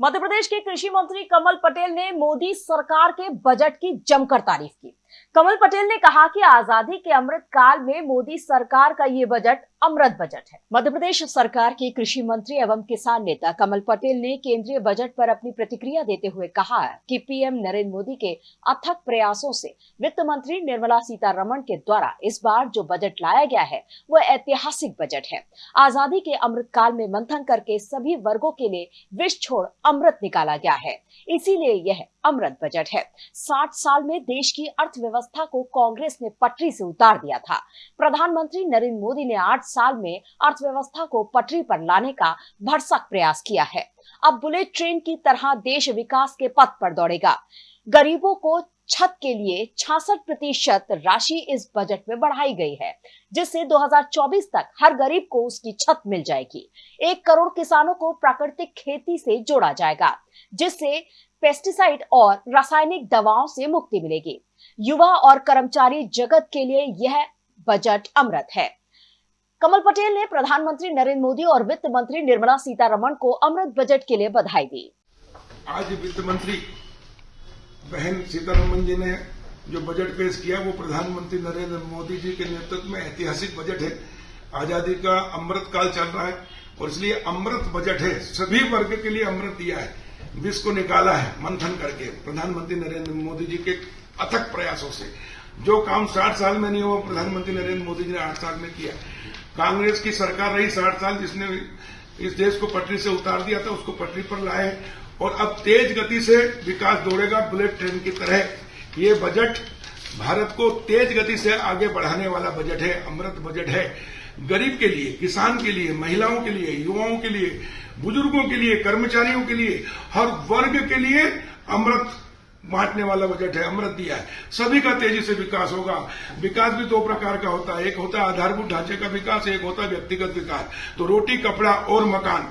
मध्य प्रदेश के कृषि मंत्री कमल पटेल ने मोदी सरकार के बजट की जमकर तारीफ़ की। कमल पटेल ने कहा कि आज़ादी के अमृत काल में मोदी सरकार का ये बजट अमृत बजट है। मध्य प्रदेश सरकार के कृषि मंत्री एवं किसान नेता कमल पटेल ने केंद्रीय बजट पर अपनी प्रतिक्रिया देते हुए कहा कि पीएम नरेंद्र मोदी के अथक प्रयासों से वित्त मंत्री निर्मला सीतारमण के द्वारा इस बार जो बजट लाया गया है, वह ऐतिहासिक बजट है। आज़ादी के अमृत काल में मंथन करके सभी वर्गो के लिए विष छोड़ अमृत निकाला गया है। इसीलिए यह अमृत बजट है। साठ साल में देश की अर्थव्यवस्था को कांग्रेस ने पटरी से उतार दिया था। प्रधानमंत्री नरेंद्र मोदी ने आठ साल में अर्थव्यवस्था को पटरी पर लाने का भरसक प्रयास किया है। अब बुलेट ट्रेन की तरह देश विकास के पथ पर दौड़ेगा। गरीबों को छत के लिए छियासठ प्रतिशत राशि इस बजट में बढ़ाई गई है, जिससे 2024 तक हर गरीब को उसकी छत मिल जाएगी। एक करोड़ किसानों को प्राकृतिक खेती से जोड़ा जाएगा, जिससे पेस्टिसाइड और रासायनिक दवाओं से मुक्ति मिलेगी। युवा और कर्मचारी जगत के लिए यह बजट अमृत है। कमल पटेल ने प्रधानमंत्री नरेंद्र मोदी और वित्त मंत्री निर्मला सीतारमण को अमृत बजट के लिए बधाई दी। आज वित्त मंत्री बहन सीतारमन जी ने जो बजट पेश किया, वो प्रधानमंत्री नरेंद्र मोदी जी के नेतृत्व में ऐतिहासिक बजट है। आज़ादी का अमृत काल चल रहा है और इसलिए अमृत बजट है। सभी वर्ग के लिए अमृत दिया है। विष को निकाला है, मंथन करके, प्रधानमंत्री नरेंद्र मोदी जी के अथक प्रयासों से। जो काम साठ साल में नहीं हुआ प्रधानमंत्री नरेंद्र मोदी जी ने आठ साल में किया। कांग्रेस की सरकार रही साठ साल, जिसने इस देश को पटरी से उतार दिया था, उसको पटरी पर लाए। और अब तेज गति से विकास दौड़ेगा, बुलेट ट्रेन की तरह। ये बजट भारत को तेज गति से आगे बढ़ाने वाला बजट है, अमृत बजट है। गरीब के लिए, किसान के लिए, महिलाओं के लिए, युवाओं के लिए, बुज़ुर्गों के लिए, कर्मचारियों के लिए, हर वर्ग के लिए अमृत बांटने वाला बजट है, अमृत दिया है। सभी का तेज़ी से विकास होगा। विकास भी दो प्रकार का होता है। एक होता है आधारभूत ढांचे का विकास, एक होता है व्यक्तिगत विकास। तो रोटी, कपड़ा और मकान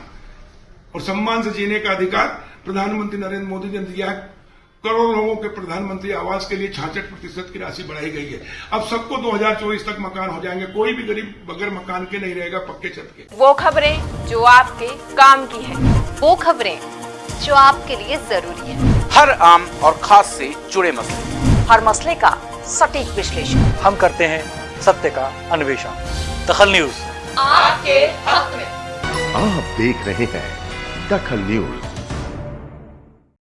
और सम्मान से जीने का अधिकार प्रधानमंत्री नरेंद्र मोदी ने दिया है। करोड़ लोगों के प्रधानमंत्री आवास के लिए छाछठ प्रतिशत की राशि बढ़ाई गई है। अब सबको 2024 तक मकान हो जाएँगे। कोई भी गरीब बगैर मकान के नहीं रहेगा पक्के छत के। वो खबरें जो आपके काम की है वो खबरें जो आपके लिए ज़रूरी है। हर आम और खास से जुड़े मसले। हर मसले का सटीक विश्लेषण। हम करते हैं सत्य का अन्वेषण। दखल न्यूज़। आपके हक में। आप देख रहे हैं दखल न्यूज़।